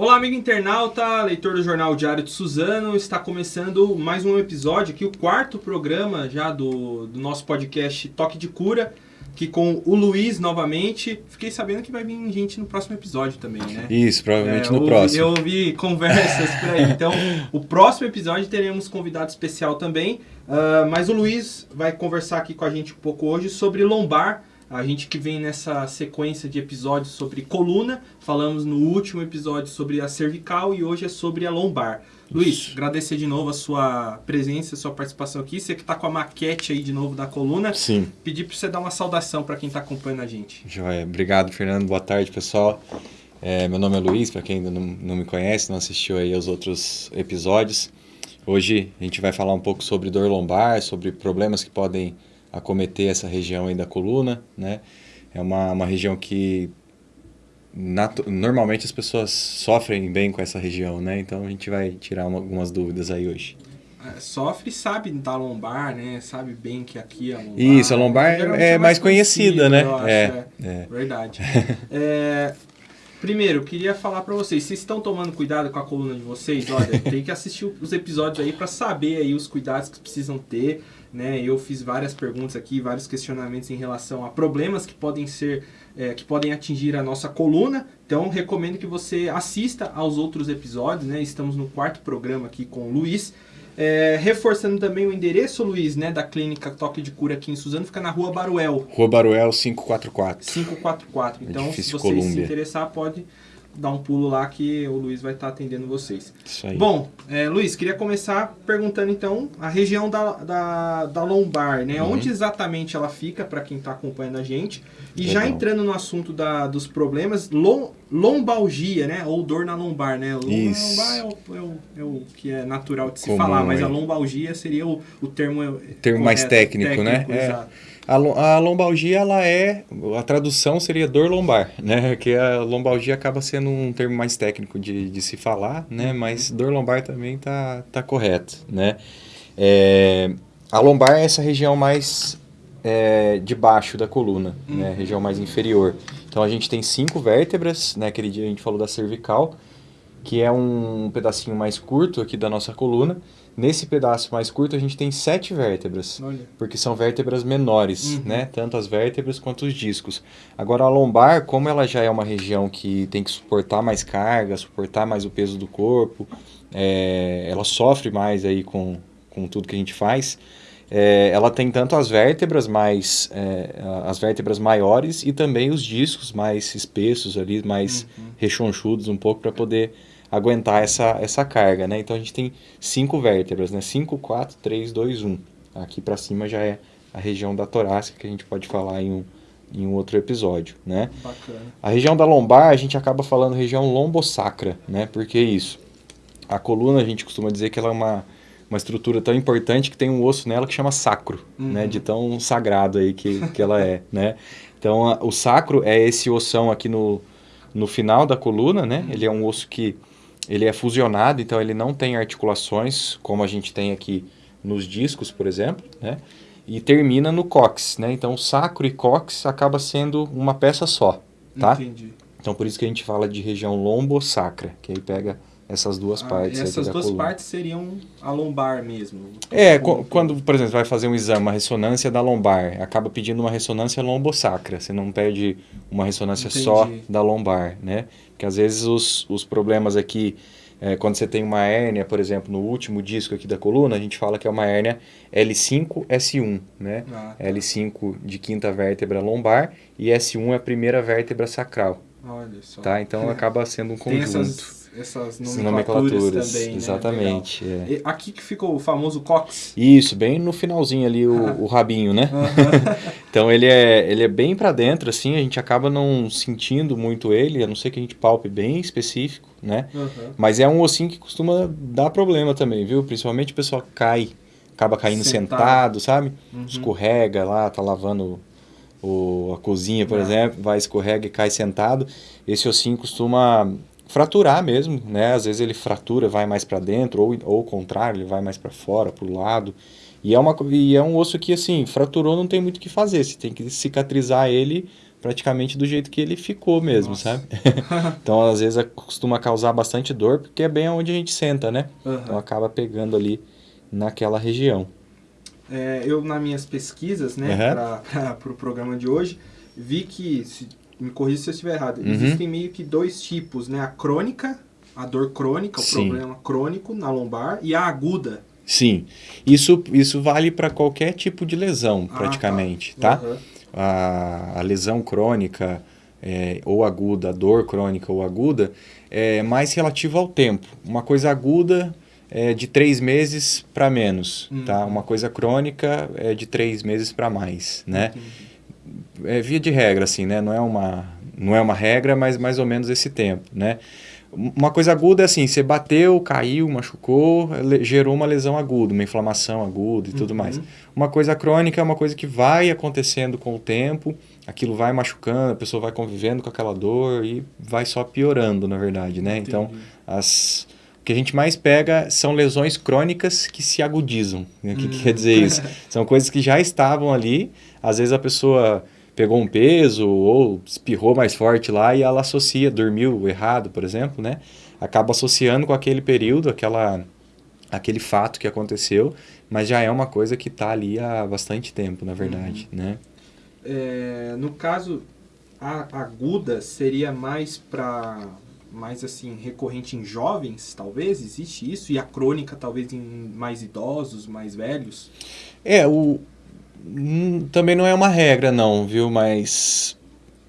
Olá, amigo internauta, leitor do Jornal Diário de Suzano. Está começando mais um episódio aqui, o quarto programa já do, do nosso podcast Toque de Cura, que com o Luiz novamente. Fiquei sabendo que vai vir gente no próximo episódio também, né? Isso, provavelmente É, no eu próximo. Eu ouvi conversas por aí. Então, o próximo episódio teremos convidado especial também. Ah, mas o Luiz vai conversar aqui com a gente um pouco hoje sobre lombar. A gente que vem nessa sequência de episódios sobre coluna. Falamos no último episódio sobre a cervical e hoje é sobre a lombar. Luiz, agradecer de novo a sua presença, a sua participação aqui. Você que está com a maquete aí de novo da coluna. Sim, Pedir para você dar uma saudação para quem está acompanhando a gente. joia. Obrigado, Fernando. Boa tarde, pessoal. É, meu nome é Luiz, para quem ainda não, não me conhece, não assistiu aí aos outros episódios. Hoje a gente vai falar um pouco sobre dor lombar, sobre problemas que podem acometer essa região aí da coluna, né? É uma, uma região que normalmente as pessoas sofrem bem com essa região, né? Então a gente vai tirar uma- algumas dúvidas aí hoje. É, Sofre, sabe da lombar, né? Sabe bem que aqui é a lombar. Isso, a lombar Geralmente é mais conhecida, né? acho, É, é. é. Verdade. É, primeiro, queria falar pra vocês, vocês estão tomando cuidado com a coluna de vocês? Olha, tem que assistir os episódios aí pra saber aí os cuidados que precisam ter, né? Eu fiz várias perguntas aqui, vários questionamentos em relação a problemas que podem ser, é, que podem atingir a nossa coluna. Então, recomendo que você assista aos outros episódios, né? Estamos no quarto programa aqui com o Luiz. É, reforçando também o endereço, Luiz, né, da clínica Toque de Cura aqui em Suzano, fica na rua Baruel, Rua Baruel 544. 544. Então, se Edifício você se interessar, pode dar um pulo lá que o Luiz vai estar atendendo vocês. Isso aí. Bom, é, Luiz, queria começar perguntando então a região da, da, da lombar, né? Uhum. Onde exatamente ela fica, para quem está acompanhando a gente. E já Legal. entrando no assunto da, dos problemas, lom, lombalgia, né? Ou dor na lombar, né? Lom- Isso. Lombar é o, é, o, é o que é natural de se Comum falar, mas aí. a lombalgia seria o, o termo, O termo mais correto, técnico, né? É. A, lo- a lombalgia, ela é... A tradução seria dor lombar, né? Que a lombalgia acaba sendo um termo mais técnico de, de se falar, né? Mas dor lombar também tá, tá correto, né? É, a lombar é essa região mais é, de baixo da coluna, né? Região mais inferior. Então a gente tem cinco vértebras, né? Aquele dia a gente falou da cervical, que é um pedacinho mais curto aqui da nossa coluna. Nesse pedaço mais curto a gente tem sete vértebras Olha. porque são vértebras menores, Uhum. né? Tanto as vértebras quanto os discos. Agora a lombar, como ela já é uma região que tem que suportar mais carga, suportar mais o peso do corpo, é, ela sofre mais aí com, com tudo que a gente faz. é, ela tem tanto as vértebras mais é, as vértebras maiores e também os discos mais espessos ali, mais Uhum. rechonchudos um pouco para poder aguentar essa, essa carga, né? Então a gente tem cinco vértebras, né? 5, 4, 3, 2, 1. Aqui para cima já é a região da torácica que a gente pode falar em um, em um outro episódio, né? Bacana. A região da lombar a gente acaba falando região lombosacra, né? Por que isso? A coluna a gente costuma dizer que ela é uma, uma estrutura tão importante que tem um osso nela que chama sacro, Uhum. né? De tão sagrado aí que, que ela é, né? Então a- o sacro é esse ossão aqui no, no final da coluna, né? Ele é um osso que ele é fusionado, então ele não tem articulações como a gente tem aqui nos discos, por exemplo, né? E termina no cóccix, né? Então sacro e cóccix acaba sendo uma peça só, tá? Entendi. Então por isso que a gente fala de região lombosacra, que aí pega essas duas Ah, partes essas duas coluna. partes seriam a lombar mesmo. É, Como- qu- quando, por exemplo, vai fazer um exame, uma ressonância da lombar, acaba pedindo uma ressonância lombosacra, você não pede uma ressonância Entendi. só da lombar, né? Porque às vezes os, os problemas aqui, é, quando você tem uma hérnia, por exemplo, no último disco aqui da coluna, a gente fala que é uma hérnia L5-S1, né? Ah, tá. L5 de quinta vértebra lombar e S1 é a primeira vértebra sacral, Olha só. tá? Então acaba sendo um conjunto. Essas, nomenclaturas, nomenclaturas, também, né? exatamente. é. Legal. E aqui que ficou o famoso cox. Isso, bem no finalzinho ali o, o rabinho, né? Então ele é, ele é bem pra dentro, assim, a gente acaba não sentindo muito ele, a não ser que a gente palpe bem específico, né? Mas é um ossinho que costuma dar problema também, viu? Principalmente o pessoal cai, acaba caindo Sentado. sentado, sabe? Uhum. Escorrega lá, tá lavando o, a cozinha, por Ah. exemplo, vai, escorrega e cai sentado. Esse ossinho costuma fraturar mesmo, né? Às vezes ele fratura, vai mais para dentro, ou, ou o contrário, ele vai mais para fora, pro lado. E é, uma, e é um osso que, assim, fraturou, não tem muito o que fazer. Você tem que cicatrizar ele praticamente do jeito que ele ficou mesmo, Nossa. sabe? então, às vezes, costuma causar bastante dor, porque é bem onde a gente senta, né? Aham. Então, acaba pegando ali naquela região. É, eu, nas minhas pesquisas, né, Aham. para o pro programa de hoje, vi que, se, me corrija se eu estiver errado, Uhum. existem meio que dois tipos, né? A crônica, a dor crônica, o Sim. problema crônico na lombar, e a aguda. Sim, isso, isso vale para qualquer tipo de lesão, Ah, praticamente, tá? Aham. a, a lesão crônica é, ou aguda, a dor crônica ou aguda, é mais relativo ao tempo. Uma coisa aguda é de três meses para menos, Uhum. tá? Uma coisa crônica é de três meses para mais, né? Entendi. É via de regra, assim, né? Não é uma, não é uma regra, mas mais ou menos esse tempo, né? Uma coisa aguda é assim, você bateu, caiu, machucou, gerou uma lesão aguda, uma inflamação aguda e tudo Uhum. mais. Uma coisa crônica é uma coisa que vai acontecendo com o tempo, aquilo vai machucando, a pessoa vai convivendo com aquela dor e vai só piorando, na verdade, né? Então, Entendi. as, o que a gente mais pega são lesões crônicas que se agudizam. né? O que, que Hum. quer dizer isso? São coisas que já estavam ali, às vezes a pessoa pegou um peso ou espirrou mais forte lá e ela associa, dormiu errado, por exemplo, né? Acaba associando com aquele período, aquela, aquele fato que aconteceu, mas já é uma coisa que está ali há bastante tempo, na verdade, né? É, no caso, a aguda seria mais para mais assim recorrente em jovens, talvez existe isso e a crônica talvez em mais idosos, mais velhos. É, o também não é uma regra não, viu? Mas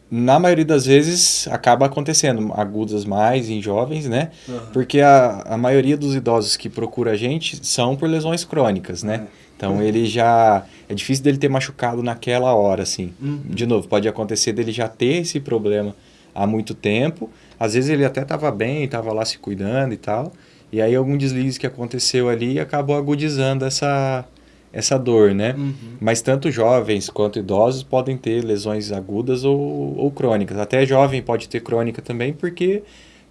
na maioria das vezes acaba acontecendo agudas mais em jovens, né? Porque a, a maioria dos idosos que procura a gente são por lesões crônicas, né? Então ele já é difícil dele ter machucado naquela hora, assim. Uhum. De novo, pode acontecer dele já ter esse problema há muito tempo. Às vezes ele até estava bem, estava lá se cuidando e tal. E aí algum deslize que aconteceu ali acabou agudizando essa, essa dor, né? Uhum. Mas tanto jovens quanto idosos podem ter lesões agudas ou, ou crônicas. Até jovem pode ter crônica também, porque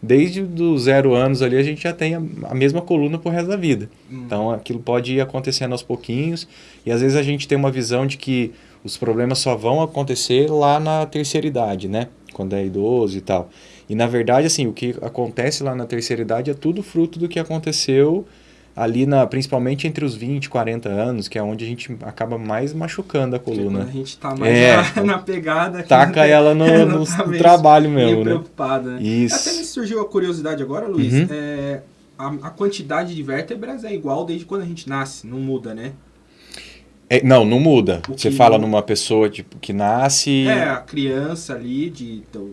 desde os zero anos ali a gente já tem a, a mesma coluna pro resto da vida. Uhum. Então aquilo pode ir acontecendo aos pouquinhos. E às vezes a gente tem uma visão de que os problemas só vão acontecer lá na terceira idade, né? Quando é idoso e tal. E na verdade, assim, o que acontece lá na terceira idade é tudo fruto do que aconteceu ali na, principalmente entre os 20 e 40 anos, que é onde a gente acaba mais machucando a coluna. a gente tá mais É. na, na pegada. Taca ela no, no- tá trabalho mesmo, né? preocupada, né? Até me Isso. surgiu a curiosidade agora, Luiz. Uhum. é, a, a quantidade de vértebras é igual desde quando a gente nasce, não muda, né? É, não, não muda. O Você fala numa pessoa tipo, que nasce. É, a criança ali de do-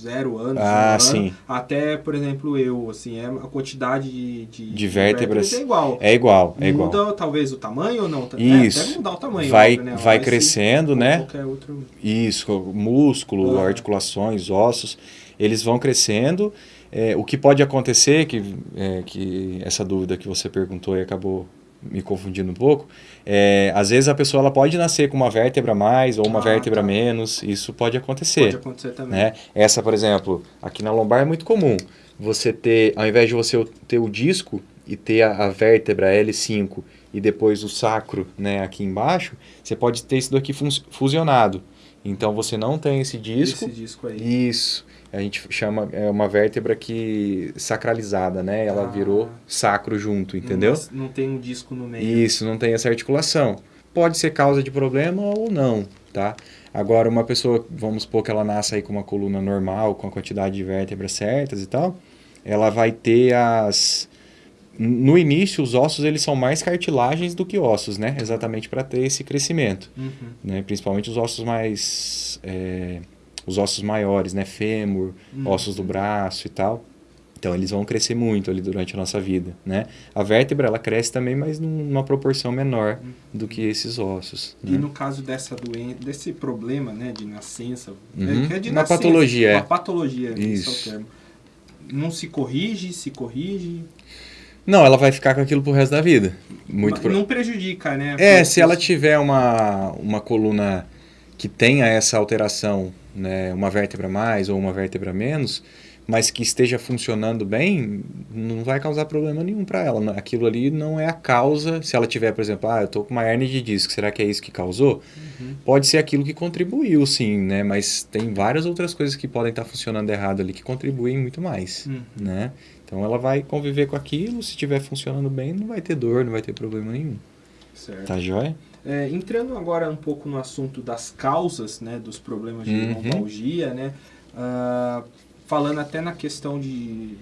zero anos, Ah, um ano, até, por exemplo, eu, assim, é, a quantidade de, de, De vértebras. é igual. É igual, é igual. Muda talvez o tamanho ou não? É, Isso. deve mudar o tamanho, Vai, óbvio, né? vai crescendo, né? Outro. Isso, músculo, Ah. articulações, ossos, eles vão crescendo. É, o que pode acontecer, que, é, que essa dúvida que você perguntou e acabou me confundindo um pouco, é, às vezes a pessoa ela pode nascer com uma vértebra mais ou uma Ah, vértebra tá. menos, isso pode acontecer. Pode acontecer também. né? Essa, por exemplo, aqui na lombar é muito comum. Você ter, ao invés de você ter o disco e ter a, a vértebra L5 e depois o sacro, né, aqui embaixo, você pode ter isso daqui fusionado. Então você não tem esse disco. Esse disco aí. Isso. A gente chama é uma vértebra que sacralizada, né? Ela Ah. virou sacro junto, entendeu? Não, não tem um disco no meio. Isso, não tem essa articulação. Pode ser causa de problema ou não, tá? Agora, uma pessoa, vamos supor que ela nasce aí com uma coluna normal, com a quantidade de vértebras certas e tal, ela vai ter as... No início, os ossos eles são mais cartilagens do que ossos, né? Exatamente para ter esse crescimento, Uhum. né? Principalmente os ossos mais... é, os ossos maiores, né? Fêmur, Uhum. ossos do braço e tal. Então eles vão crescer muito ali durante a nossa vida, né? A vértebra ela cresce também, mas num- numa proporção menor do que esses ossos. E né? no caso dessa doença, desse problema, né, de nascença, Uhum. é que é de Uma nascença, patologia, é. Uma patologia, esse Isso. é o termo. Não se corrige, se corrige. Não, ela vai ficar com aquilo pro resto da vida. Muito pro- Não prejudica, né? É, se ela tiver uma, uma coluna que tenha essa alteração, né, uma vértebra mais ou uma vértebra menos, mas que esteja funcionando bem, não vai causar problema nenhum para ela. Aquilo ali não é a causa. Se ela tiver, por exemplo, ah, eu tô com uma hernia de disco, será que é isso que causou? Uhum. Pode ser aquilo que contribuiu, sim, né? Mas tem várias outras coisas que podem estar tá funcionando errado ali que contribuem muito mais, uhum. né? Então ela vai conviver com aquilo, se estiver funcionando bem, não vai ter dor, não vai ter problema nenhum. Certo. Tá joia? É, entrando agora um pouco no assunto das causas, né, dos problemas de uhum. lombalgia, né, uh, falando até na questão de,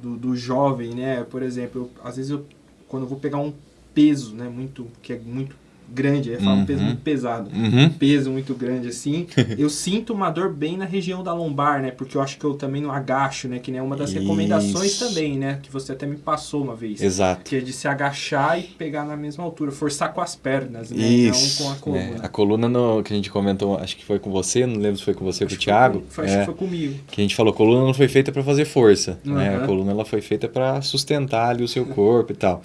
do, do, jovem, né, por exemplo, eu, às vezes eu, quando eu vou pegar um peso, né, muito, que é muito grande, eu falo uhum. um peso muito pesado, uhum. um peso muito grande assim, eu sinto uma dor bem na região da lombar, né? Porque eu acho que eu também não agacho, né? Que nem é uma das Isso. recomendações também, né? Que você até me passou uma vez. Exato. Que é de se agachar e pegar na mesma altura, forçar com as pernas, né? Isso. Não com a coluna. É, a coluna no, que a gente comentou, acho que foi com você, não lembro se foi com você ou com o Thiago. Foi, acho é, que foi comigo. Que a gente falou, coluna não foi feita para fazer força, uhum. né? A coluna ela foi feita para sustentar ali o seu corpo e tal.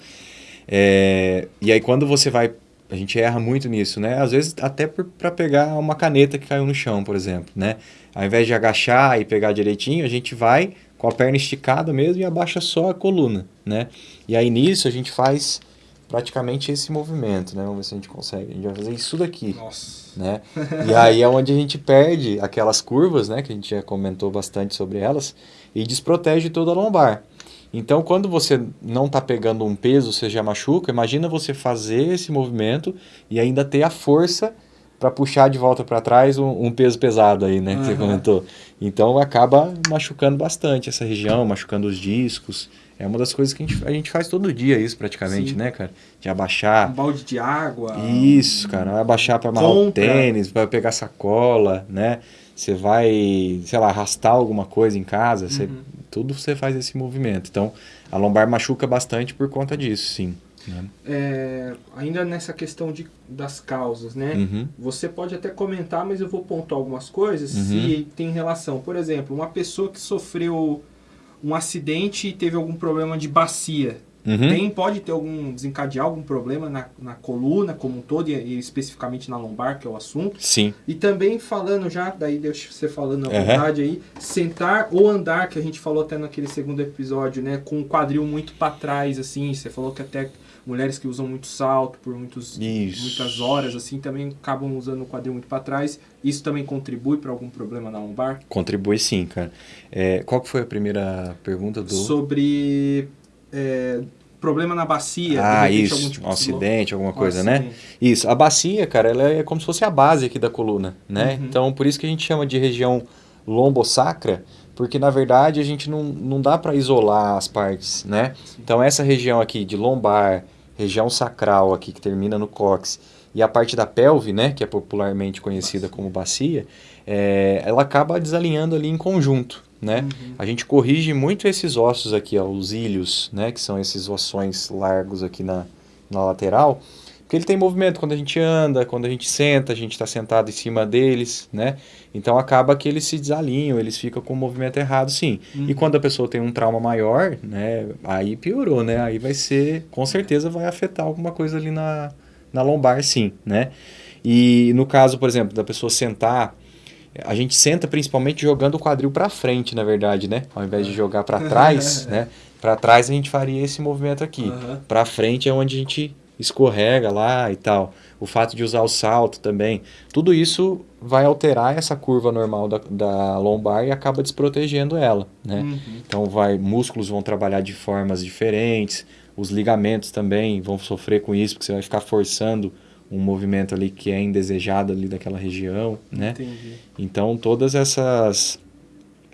É, e aí quando você vai a gente erra muito nisso, né? Às vezes até para pegar uma caneta que caiu no chão, por exemplo, né? Ao invés de agachar e pegar direitinho, a gente vai com a perna esticada mesmo e abaixa só a coluna, né? E aí nisso a gente faz praticamente esse movimento, né? Vamos ver se a gente consegue. A gente vai fazer isso daqui. Nossa. Né? E aí é onde a gente perde aquelas curvas, né? Que a gente já comentou bastante sobre elas e desprotege toda a lombar. Então, quando você não está pegando um peso, você já machuca, imagina você fazer esse movimento e ainda ter a força para puxar de volta para trás um, um, peso pesado aí, né, que uhum. você comentou. Então, acaba machucando bastante essa região, machucando os discos. É uma das coisas que a gente, a gente faz todo dia isso praticamente, Sim. né, cara? De abaixar. Um balde de água. Isso, cara. Abaixar para amarrar o tênis, para pegar sacola, né? Você vai, sei lá, arrastar alguma coisa em casa, uhum. você tudo você faz esse movimento. Então, a lombar machuca bastante por conta disso, sim. Né? É, ainda nessa questão de, das causas, né? Uhum. Você pode até comentar, mas eu vou pontuar algumas coisas uhum. se tem relação. Por exemplo, uma pessoa que sofreu um acidente e teve algum problema de bacia. Uhum. Tem, pode ter algum, desencadear algum problema na, na coluna como um todo, e, e, especificamente na lombar, que é o assunto. Sim. E também falando já, daí deixa você falando à uhum. vontade aí, sentar ou andar, que a gente falou até naquele segundo episódio, né? Com o quadril muito para trás, assim, você falou que até mulheres que usam muito salto por muitos, muitas horas, assim, também acabam usando o quadril muito para trás. Isso também contribui para algum problema na lombar? Contribui sim, cara. É, qual que foi a primeira pergunta do... Sobre é, problema na bacia. Ah, isso, algum tipo um acidente, alguma coisa, um né? Isso, a bacia, cara, ela é como se fosse a base aqui da coluna, né? Uhum. Então, por isso que a gente chama de região lombosacra, porque na verdade a gente não, não dá para isolar as partes, né? Sim. Então, essa região aqui de lombar, região sacral aqui que termina no cóccix, e a parte da pelve, né, que é popularmente conhecida bacia. como bacia, é, ela acaba desalinhando ali em conjunto, né? Uhum. A gente corrige muito esses ossos aqui, ó, os ilhos, né? Que são esses ossões largos aqui na, na lateral. Porque ele tem movimento quando a gente anda, quando a gente senta, a gente está sentado em cima deles, né? Então acaba que eles se desalinham, eles ficam com o movimento errado, sim. Uhum. E quando a pessoa tem um trauma maior, né? Aí piorou, né? Aí vai ser, com certeza vai afetar alguma coisa ali na, na lombar, sim, né? E no caso, por exemplo, da pessoa sentar a gente senta principalmente jogando o quadril para frente, na verdade, né? Ao invés de jogar para trás, né? Para trás a gente faria esse movimento aqui. Uhum. Para frente é onde a gente escorrega lá e tal. O fato de usar o salto também. Tudo isso vai alterar essa curva normal da, da lombar e acaba desprotegendo ela, né? Uhum. Então vai, músculos vão trabalhar de formas diferentes, os ligamentos também vão sofrer com isso, porque você vai ficar forçando um movimento ali que é indesejado ali daquela região, né? Entendi. Então todas essas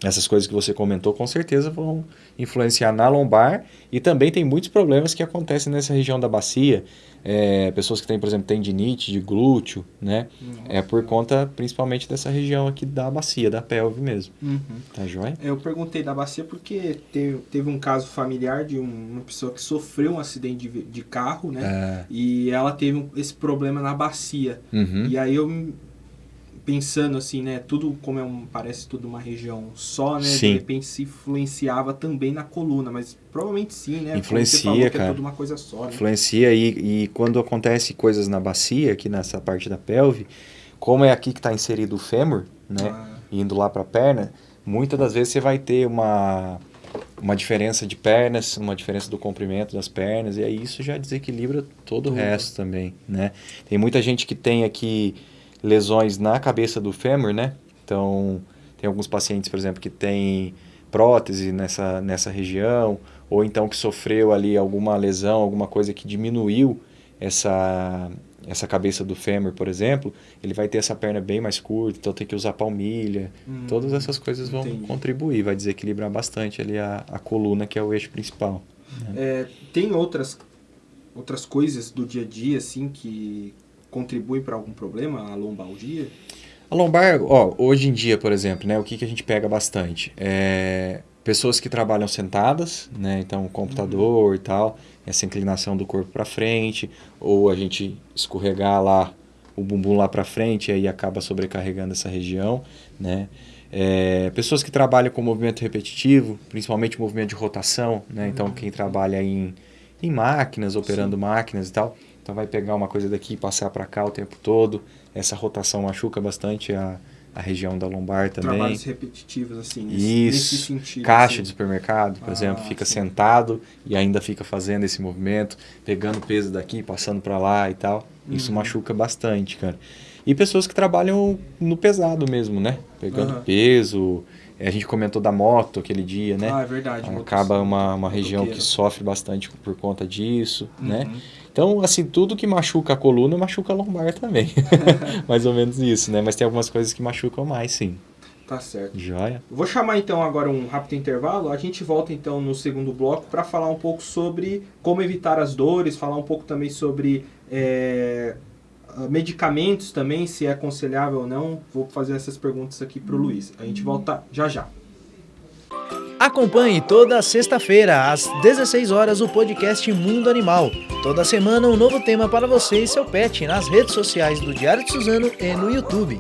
essas coisas que você comentou com certeza vão influenciar na lombar e também tem muitos problemas que acontecem nessa região da bacia, é, pessoas que têm, por exemplo, tendinite de glúteo, né? Nossa. É por conta principalmente dessa região aqui da bacia, da pelve mesmo. Uhum. Tá joia? Eu perguntei da bacia porque teve, teve um caso familiar de uma pessoa que sofreu um acidente de, de carro, né? É. E ela teve esse problema na bacia. Uhum. E aí eu pensando assim, né, tudo como é um, parece tudo uma região só, né, sim. de repente se influenciava também na coluna, mas provavelmente sim, né? Influencia, cara. É tudo uma coisa só, né? Influencia e, e quando acontece coisas na bacia, aqui nessa parte da pelve, como é aqui que está inserido o fêmur, né, ah. indo lá para a perna, muitas das vezes você vai ter uma, uma diferença de pernas, uma diferença do comprimento das pernas, e aí isso já desequilibra todo o resto também, né? Tem muita gente que tem aqui lesões na cabeça do fêmur, né? Então, tem alguns pacientes, por exemplo, que tem prótese nessa, nessa região, ou então que sofreu ali alguma lesão, alguma coisa que diminuiu essa, essa cabeça do fêmur, por exemplo, ele vai ter essa perna bem mais curta, então tem que usar palmilha. Hum, Todas essas coisas vão entendi. contribuir, vai desequilibrar bastante ali a, a coluna, que é o eixo principal. Né? É, tem outras, outras coisas do dia a dia, assim, que contribuem para algum problema, a lombalgia? A lombar, ó, hoje em dia, por exemplo, né, o que, que a gente pega bastante? É, pessoas que trabalham sentadas, né, então computador uhum. e tal, essa inclinação do corpo para frente, ou a gente escorregar lá o bumbum lá para frente e aí acaba sobrecarregando essa região, né? É, pessoas que trabalham com movimento repetitivo, principalmente movimento de rotação, né? Então quem trabalha em, em máquinas, operando Sim. máquinas e tal, então vai pegar uma coisa daqui e passar para cá o tempo todo. Essa rotação machuca bastante a, a região da lombar também. Trabalhos repetitivos, assim, nesse, Isso. Nesse sentido. Caixa assim. de supermercado, por ah, exemplo, fica sim. sentado e ainda fica fazendo esse movimento, pegando peso daqui, passando para lá e tal. Uhum. Isso machuca bastante, cara. E pessoas que trabalham no pesado mesmo, né? Pegando uhum. peso. A gente comentou da moto aquele dia, né? Ah, é verdade. Acaba uma, uma região que sofre bastante por conta disso, né? uhum. né? Então, assim, tudo que machuca a coluna, machuca a lombar também. mais ou menos isso, né? Mas tem algumas coisas que machucam mais, sim. Tá certo. Joia. Vou chamar então agora um rápido intervalo. A gente volta então no segundo bloco para falar um pouco sobre como evitar as dores, falar um pouco também sobre é, medicamentos também, se é aconselhável ou não. Vou fazer essas perguntas aqui para o Luiz. A gente volta já já. Acompanhe toda sexta-feira, às 16 horas, o podcast Mundo Animal. Toda semana, um novo tema para você e seu pet nas redes sociais do Diário de Suzano e no YouTube.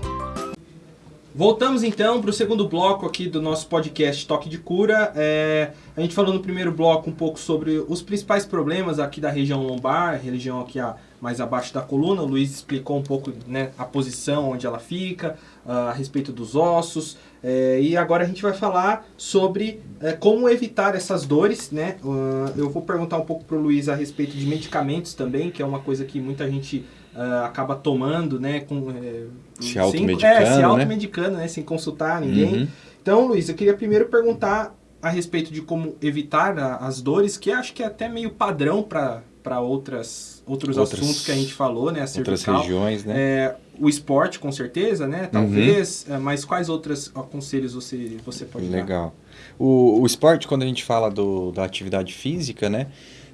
Voltamos então para o segundo bloco aqui do nosso podcast Toque de Cura. É, a gente falou no primeiro bloco um pouco sobre os principais problemas aqui da região lombar, região aqui a, mais abaixo da coluna. O Luiz explicou um pouco né, a posição onde ela fica, uh, a respeito dos ossos. É, e agora a gente vai falar sobre é, como evitar essas dores, né? Uh, eu vou perguntar um pouco para o Luiz a respeito de medicamentos também, que é uma coisa que muita gente uh, acaba tomando, né? Com, é, se automedicando, é, se né? automedicando, né? né? Sem consultar ninguém. Uhum. Então, Luiz, eu queria primeiro perguntar a respeito de como evitar a, as dores, que acho que é até meio padrão para outras outros outras, assuntos que a gente falou, né? A cervical. Outras regiões, né? É, o esporte, com certeza, né? Talvez. Uhum. Mas quais outros conselhos você, você pode Legal. dar? Legal. O, o esporte, quando a gente fala do, da atividade física, né?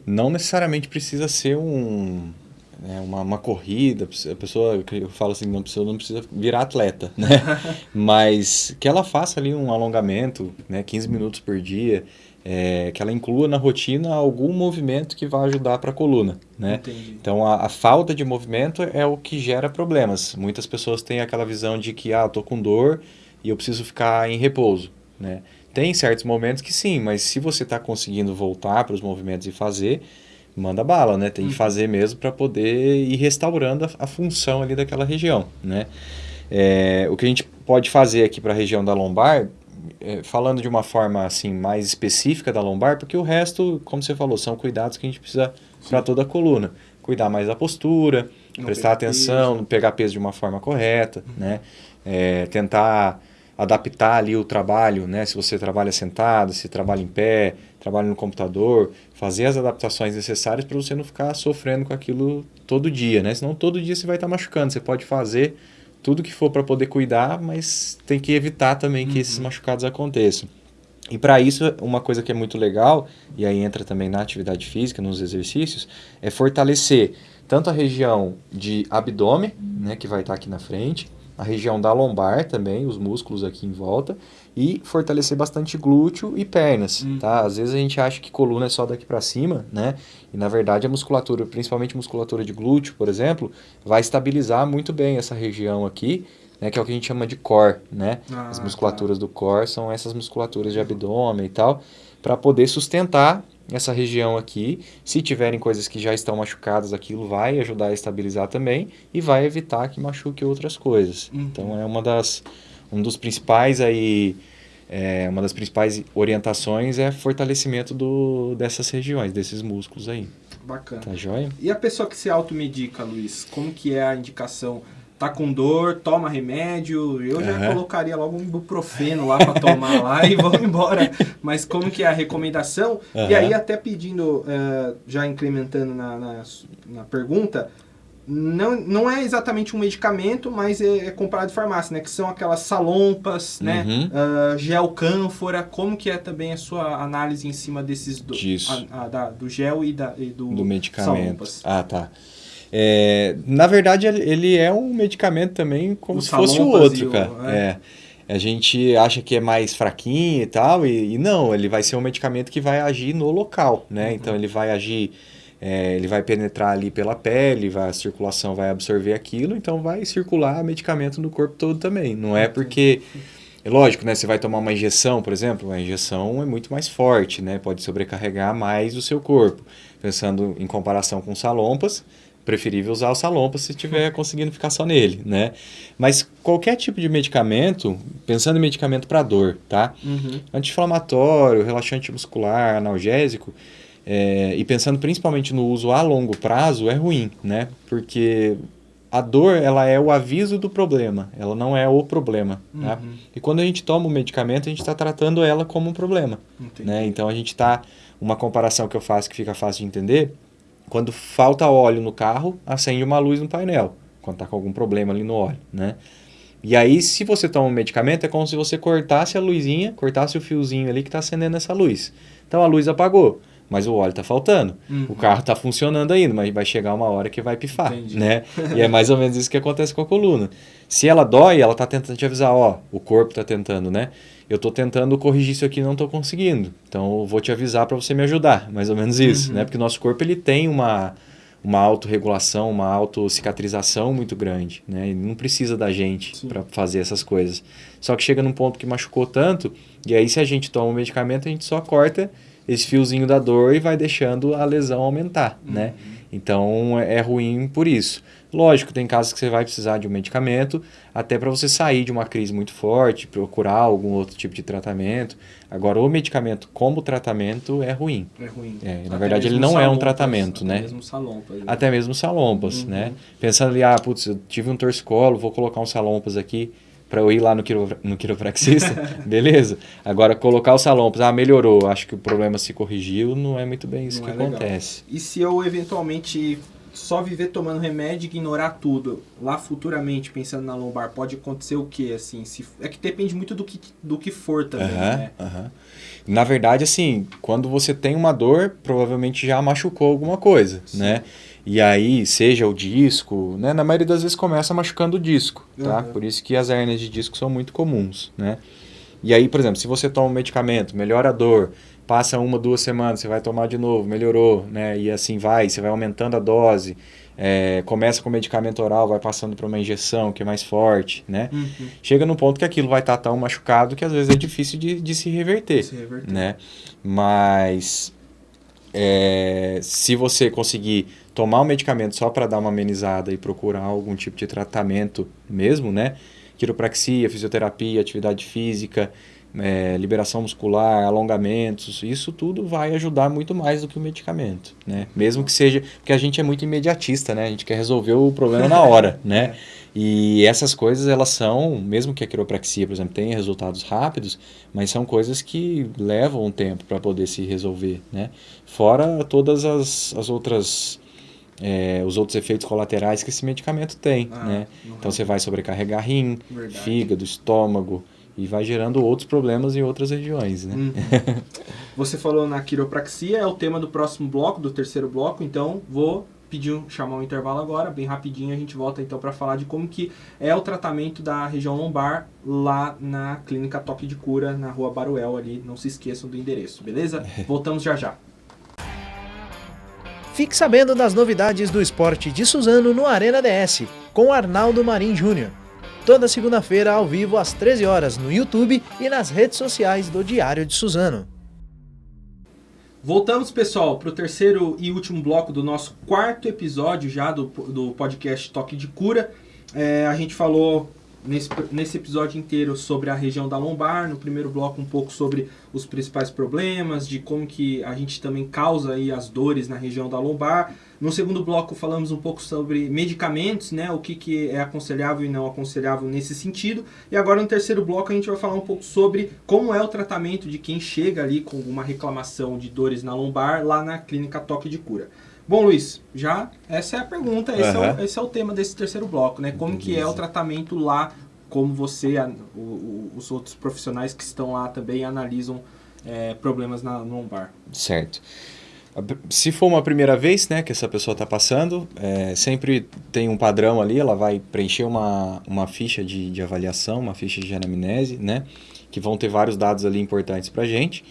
Não necessariamente precisa ser um, né, uma, uma corrida, a pessoa, eu falo assim, não precisa, não precisa virar atleta, né? Mas que ela faça ali um alongamento, né? 15 minutos por dia, é, que ela inclua na rotina algum movimento que vai ajudar para a coluna, né? Entendi. Então a, a, falta de movimento é o que gera problemas. Muitas pessoas têm aquela visão de que ah, tô com dor e eu preciso ficar em repouso, né? Tem certos momentos que sim, mas se você está conseguindo voltar para os movimentos e fazer, manda bala, né? Tem que uhum. fazer mesmo para poder ir restaurando a, a, função ali daquela região, né? É, o que a gente pode fazer aqui para a região da lombar falando de uma forma assim mais específica da lombar, porque o resto, como você falou, são cuidados que a gente precisa para toda a coluna. Cuidar mais da postura, não prestar atenção, peso. pegar peso de uma forma correta, uhum. né? É, tentar adaptar ali o trabalho, né? Se você trabalha sentado, se trabalha em pé, trabalha no computador, fazer as adaptações necessárias para você não ficar sofrendo com aquilo todo dia, né? Senão todo dia você vai estar tá machucando. Você pode fazer tudo que for para poder cuidar, mas tem que evitar também que uhum. esses machucados aconteçam. E para isso, uma coisa que é muito legal, e aí entra também na atividade física, nos exercícios, é fortalecer tanto a região de abdômen, né, que vai estar tá aqui na frente, a região da lombar também, os músculos aqui em volta, e fortalecer bastante glúteo e pernas, hum. tá? Às vezes a gente acha que coluna é só daqui para cima, né? E na verdade a musculatura, principalmente musculatura de glúteo, por exemplo, vai estabilizar muito bem essa região aqui, né? Que é o que a gente chama de core, né? Ah, As musculaturas tá. do core são essas musculaturas de abdômen e tal, para poder sustentar essa região aqui. Se tiverem coisas que já estão machucadas, aquilo vai ajudar a estabilizar também e vai evitar que machuque outras coisas. Uhum. Então é uma das um dos principais aí é, uma das principais orientações é fortalecimento do, dessas regiões, desses músculos aí. Bacana. Tá joia? E a pessoa que se automedica, Luiz, como que é a indicação? Tá com dor, toma remédio, eu já Aham. colocaria logo um ibuprofeno lá para tomar lá e vamos embora. Mas como que é a recomendação? E Aham. aí até pedindo, eh, já incrementando na, na, na pergunta, não, não é exatamente um medicamento, mas é, é comprado de farmácia, né? Que são aquelas salompas, né? Uhum. Ah, gel cânfora, como que é também a sua análise em cima desses do, Disso. a- a- da- do gel e, da, e do, do medicamento. salompas? Ah, tá. É, na verdade, ele- é um medicamento também como Os se fosse o outro, o- cara. é. É. A gente acha que é mais fraquinho e tal, e, e não, ele vai ser um medicamento que vai agir no local, Uhum. né? Então ele vai agir, é, ele vai penetrar ali pela pele, vai, a circulação vai absorver aquilo, então vai circular medicamento no corpo todo também. Não é porque. É lógico, né? Você vai tomar uma injeção, por exemplo, a injeção é muito mais forte, né? Pode sobrecarregar mais o seu corpo. Pensando em comparação com salompas, preferível usar o salompas se estiver conseguindo ficar só nele, né? Mas qualquer tipo de medicamento, pensando em medicamento para dor, tá? Uhum. Anti-inflamatório, relaxante muscular, analgésico, é, e pensando principalmente no uso a longo prazo, é ruim, né? Porque a dor, ela é o aviso do problema, ela não é o problema, tá? Uhum. E quando a gente toma o medicamento, a gente está tratando ela como um problema, Entendi. né? Então a gente está, uma comparação que eu faço que fica fácil de entender, quando falta óleo no carro, acende uma luz no painel, quando está com algum problema ali no óleo, né? E aí, se você toma um medicamento, é como se você cortasse a luzinha, cortasse o fiozinho ali que está acendendo essa luz. Então a luz apagou, mas o óleo está faltando. Uhum. O carro está funcionando ainda, mas vai chegar uma hora que vai pifar, Entendi. né? E é mais ou menos isso que acontece com a coluna. Se ela dói, ela está tentando te avisar, ó, o corpo está tentando, né? Eu estou tentando corrigir isso aqui e não estou conseguindo. Então eu vou te avisar para você me ajudar, mais ou menos isso, Uhum. né? Porque o nosso corpo ele tem uma uma autorregulação, uma autocicatrização muito grande, né? Ele não precisa da gente para fazer essas coisas. Só que chega num ponto que machucou tanto, e aí se a gente toma um medicamento, a gente só corta esse fiozinho da dor e vai deixando a lesão aumentar, né? Então é é ruim por isso. Lógico, tem casos que você vai precisar de um medicamento, até para você sair de uma crise muito forte, procurar algum outro tipo de tratamento. Agora, o medicamento como tratamento é ruim. É ruim. É, na verdade, ele não é um salompas, tratamento, até né? mesmo salompas. né? Até mesmo salompas, Uhum. né? Pensando ali, ah, putz, eu tive um torcicolo, vou colocar um salompas aqui para eu ir lá no, quiro, no quiropraxista, beleza? Agora, colocar o salompas, ah, melhorou, acho que o problema se corrigiu, não é muito bem isso Não que é legal. acontece. E se eu eventualmente só viver tomando remédio e ignorar tudo, lá futuramente, pensando na lombar, pode acontecer o quê? Assim, se, é que depende muito do que, do que for também, né? Na verdade, assim, quando você tem uma dor, provavelmente já machucou alguma coisa, Sim. né? E aí, seja o disco, né? Na maioria das vezes começa machucando o disco, tá? Uhum. Por isso que as hérnias de disco são muito comuns, né? E aí, por exemplo, se você toma um medicamento, melhora a dor, passa uma, duas semanas, você vai tomar de novo, melhorou, né? E assim vai, você vai aumentando a dose, é, começa com medicamento oral, vai passando para uma injeção que é mais forte, né? Uhum. chega num ponto que aquilo vai estar tão machucado que às vezes é difícil de, de se reverter, Se reverter. né? Mas é, se você conseguir tomar um medicamento só para dar uma amenizada e procurar algum tipo de tratamento mesmo, né? Quiropraxia, fisioterapia, atividade física, é, liberação muscular, alongamentos, isso tudo vai ajudar muito mais do que o medicamento, né? Mesmo que seja, porque a gente é muito imediatista, né? A gente quer resolver o problema na hora, né? E essas coisas, elas são, mesmo que a quiropraxia, por exemplo, tenha resultados rápidos, mas são coisas que levam um tempo para poder se resolver, né? Fora todas as, as outras, é, os outros efeitos colaterais que esse medicamento tem, Ah, né? uhum. Então você vai sobrecarregar rim, Verdade. fígado, estômago, e vai gerando outros problemas em outras regiões, né? Uhum. Você falou na quiropraxia, é o tema do próximo bloco, do terceiro bloco, então vou pedir chamar um intervalo agora, bem rapidinho a gente volta então para falar de como que é o tratamento da região lombar lá na clínica Toque de Cura, na rua Baruel ali, não se esqueçam do endereço, beleza? Voltamos já já. Fique sabendo das novidades do esporte de Suzano no Arena DS, com Arnaldo Marim Júnior. Toda segunda-feira ao vivo às 13 horas no YouTube e nas redes sociais do Diário de Suzano. Voltamos, pessoal, para o terceiro e último bloco do nosso quarto episódio já do, do podcast Toque de Cura. É, a gente falou nesse, nesse episódio inteiro sobre a região da lombar, no primeiro bloco um pouco sobre os principais problemas, de como que a gente também causa aí as dores na região da lombar. No segundo bloco falamos um pouco sobre medicamentos, né, o que, que é aconselhável e não aconselhável nesse sentido. E agora no terceiro bloco a gente vai falar um pouco sobre como é o tratamento de quem chega ali com uma reclamação de dores na lombar lá na clínica Toque de Cura. Bom, Luiz, já essa é a pergunta, esse, uhum. é, o, esse é o tema desse terceiro bloco, né? Como que é o tratamento lá, como você, a, o, os outros profissionais que estão lá também analisam é, problemas na lombar. Certo. Se for uma primeira vez né, que essa pessoa está passando, é, sempre tem um padrão ali, ela vai preencher uma, uma ficha de, de avaliação, uma ficha de anamnese, né, que vão ter vários dados ali importantes para a gente.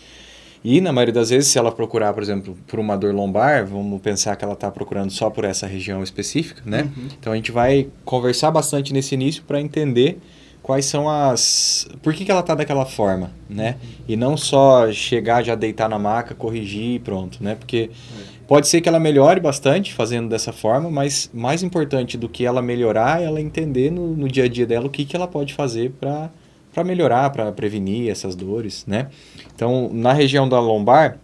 E na maioria das vezes, se ela procurar, por exemplo, por uma dor lombar, vamos pensar que ela está procurando só por essa região específica, né? Uhum. Então a gente vai conversar bastante nesse início para entender quais são as... Por que, que ela está daquela forma, né? Uhum. E não só chegar, já deitar na maca, corrigir e pronto, né? Porque é. pode ser que ela melhore bastante fazendo dessa forma, mas mais importante do que ela melhorar é ela entender no, no dia a dia dela o que, que ela pode fazer para para melhorar, para prevenir essas dores, né? Então, na região da lombar,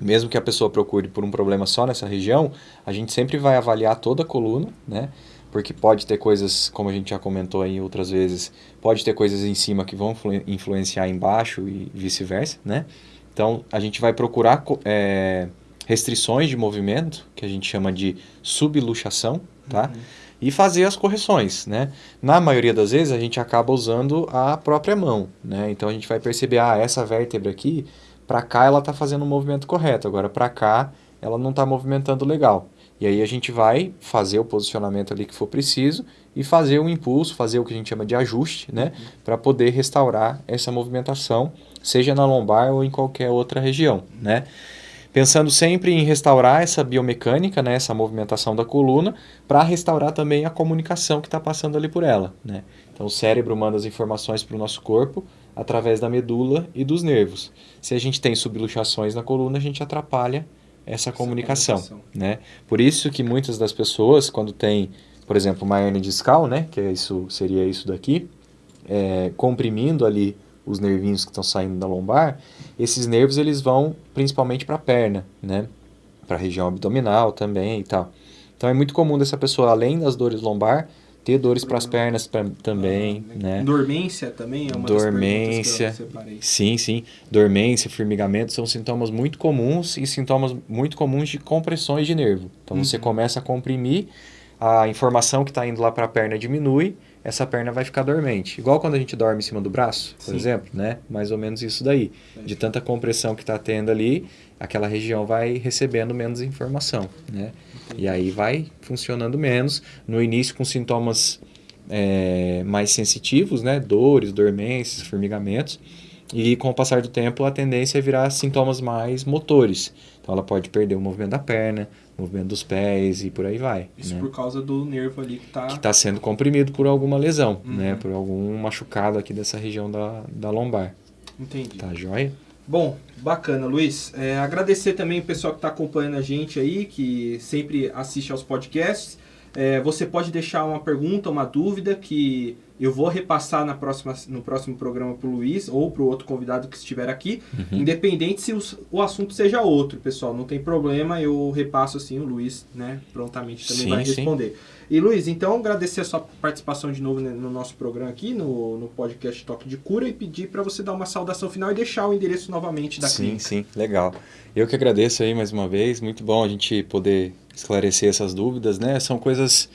mesmo que a pessoa procure por um problema só nessa região, a gente sempre vai avaliar toda a coluna, né? Porque pode ter coisas, como a gente já comentou aí outras vezes, pode ter coisas em cima que vão influenciar embaixo e vice-versa, né? Então, a gente vai procurar é, restrições de movimento, que a gente chama de subluxação, tá? Uhum e fazer as correções, né? Na maioria das vezes a gente acaba usando a própria mão, né? Então a gente vai perceber, ah, essa vértebra aqui, para cá ela está fazendo o movimento correto, agora para cá ela não está movimentando legal. E aí a gente vai fazer o posicionamento ali que for preciso e fazer um impulso, fazer o que a gente chama de ajuste, né? Uhum. Para poder restaurar essa movimentação, seja na lombar ou em qualquer outra região, né? Pensando sempre em restaurar essa biomecânica, né, essa movimentação da coluna, para restaurar também a comunicação que está passando ali por ela. Né? Então o cérebro manda as informações para o nosso corpo através da medula e dos nervos. Se a gente tem subluxações na coluna, a gente atrapalha essa, essa comunicação. comunicação. Né? Por isso que muitas das pessoas, quando tem, por exemplo, uma hernia discal, né, que é isso, seria isso daqui, é, comprimindo ali os nervinhos que estão saindo da lombar, esses nervos eles vão principalmente para a perna, né? Para a região abdominal também e tal. Então é muito comum dessa pessoa, além das dores lombar, ter dores para as pernas pra, também, ah, né? Dormência também é uma Dormência, das que eu sim, sim. Dormência, formigamento são sintomas muito comuns e sintomas muito comuns de compressões de nervo. Então uhum. você começa a comprimir, a informação que está indo lá para a perna diminui essa perna vai ficar dormente. Igual quando a gente dorme em cima do braço, por Sim. exemplo, né? Mais ou menos isso daí. De tanta compressão que está tendo ali, aquela região vai recebendo menos informação, né? E aí vai funcionando menos. No início com sintomas é, mais sensitivos, né? Dores, dormências, formigamentos. E com o passar do tempo a tendência é virar sintomas mais motores. Então ela pode perder o movimento da perna, movimento dos pés e por aí vai. Isso né? por causa do nervo ali que está... Que está sendo comprimido por alguma lesão, uhum. né? Por algum machucado aqui dessa região da, da lombar. Entendi. Tá joia? Bom, bacana, Luiz. É, agradecer também o pessoal que está acompanhando a gente aí, que sempre assiste aos podcasts. É, você pode deixar uma pergunta, uma dúvida que eu vou repassar na próxima, no próximo programa para o Luiz ou para o outro convidado que estiver aqui, uhum. independente se os, o assunto seja outro, pessoal. Não tem problema, eu repasso assim, o Luiz né, prontamente também sim, vai responder. Sim. E Luiz, então agradecer a sua participação de novo no nosso programa aqui, no, no podcast Toque de Cura, e pedir para você dar uma saudação final e deixar o endereço novamente da sim, clínica. Sim, sim, legal. Eu que agradeço aí mais uma vez, muito bom a gente poder esclarecer essas dúvidas, né? São coisas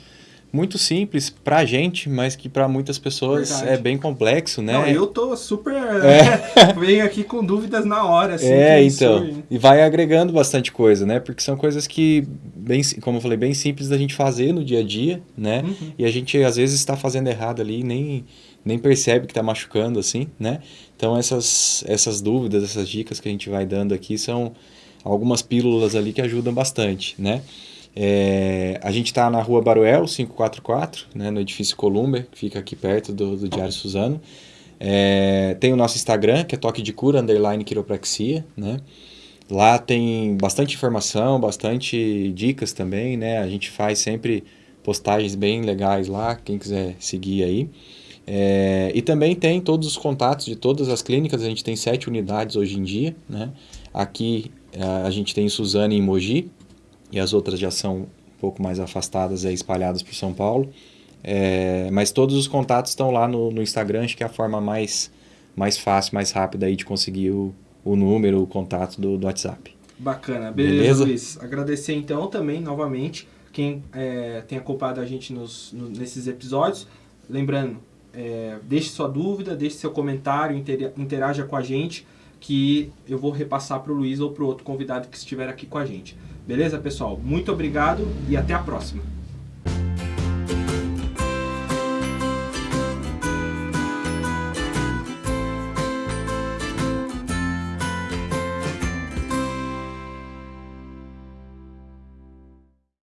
muito simples pra gente, mas que para muitas pessoas Verdade. é bem complexo, né? Não, eu tô super... É. venho aqui com dúvidas na hora, assim. É, então. E vai agregando bastante coisa, né? Porque são coisas que, bem, como eu falei, bem simples da gente fazer no dia a dia, né? Uhum. E a gente, às vezes, está fazendo errado ali e nem, nem percebe que está machucando, assim, né? Então, essas, essas dúvidas, essas dicas que a gente vai dando aqui são algumas pílulas ali que ajudam bastante, né? É, a gente está na rua Baruel, 544, né, no edifício Columber, que fica aqui perto do, do Diário Suzano. É, tem o nosso Instagram, que é toque de cura, underline quiropraxia, né? Lá tem bastante informação, bastante dicas também, né? A gente faz sempre postagens bem legais lá, quem quiser seguir aí. É, e também tem todos os contatos de todas as clínicas, a gente tem sete unidades hoje em dia. Né? Aqui a gente tem Suzane e Mogi, e as outras já são um pouco mais afastadas, aí, espalhadas por São Paulo. É, mas todos os contatos estão lá no, no, Instagram, acho que é a forma mais, mais fácil, mais rápida aí de conseguir o, o número, o contato do, do WhatsApp. Bacana, beleza, beleza, Luiz. Agradecer então também, novamente, quem é, tem acompanhado a gente nos, no, nesses episódios. Lembrando, é, deixe sua dúvida, deixe seu comentário, interaja com a gente, que eu vou repassar para o Luiz ou para o outro convidado que estiver aqui com a gente. Beleza, pessoal? Muito obrigado e até a próxima.